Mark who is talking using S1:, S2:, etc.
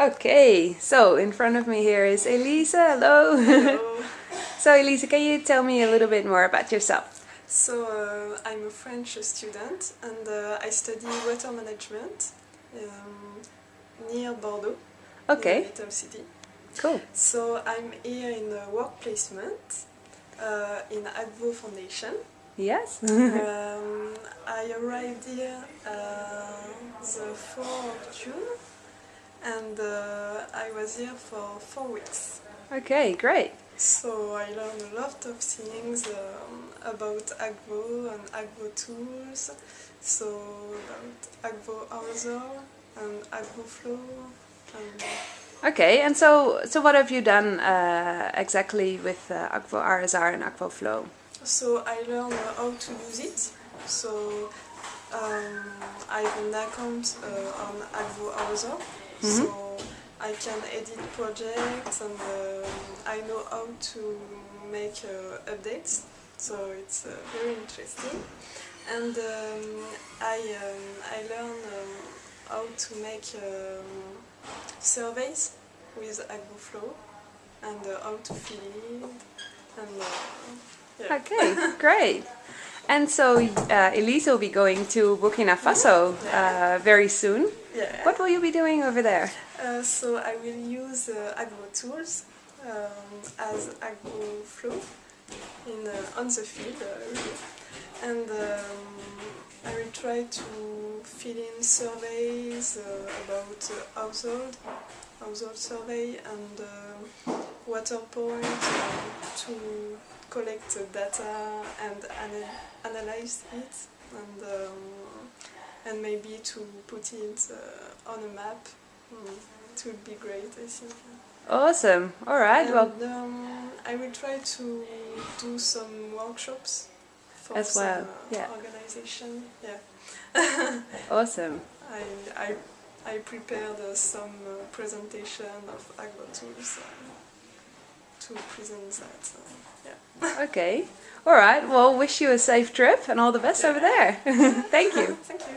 S1: Okay, so in front of me here is Elisa. Hello.
S2: Hello.
S1: so Elisa, can you tell me a little bit more about yourself?
S2: So uh, I'm a French student and uh, I study water management um, near Bordeaux,
S1: Okay,
S2: little city.
S1: cool.
S2: So I'm here in a work placement uh, in Akvo Foundation.
S1: Yes.
S2: um, I arrived here uh, the 4th of June and uh, I was here for four weeks.
S1: okay, great.
S2: So I learned a lot of things um, about Akvo and Akvo tools, so about Akvo RSR and Akvo Flow. And
S1: Okay, and so so what have you done uh, exactly with uh, Akvo RSR and Akvo Flow?
S2: so I learned how to use it. So um, I have an account uh, on Akvo RSR, so I can edit projects and um, I know how to make uh, updates. So it's uh, very interesting. And um, I um, I learned um, how to make um, surveys with AkvoFlow and uh, how to fill and uh, yeah.
S1: Okay, great. And so uh, Elisa will be going to Burkina Faso uh, very soon.
S2: Yeah.
S1: What will you be doing over there?
S2: Uh, so I will use uh, Akvo tools um, as Akvo Flow in uh, on the field, uh, and um, I will try to fill in surveys uh, about uh, household, household survey and uh, water point to collect data and ana- analyze it and um, and maybe to put it uh, on a map. Mm, it would be great, I think.
S1: Awesome. All right.
S2: And
S1: Well,
S2: um, I will try to do some workshops for
S1: As
S2: some
S1: well,
S2: uh,
S1: yeah.
S2: organization. Yeah,
S1: awesome.
S2: I I I prepared uh, some uh, presentation of Akvo tools present that. Uh, yeah.
S1: Okay. All right. Well, wish you a safe trip and all the best over there. Thank you.
S2: Thank you.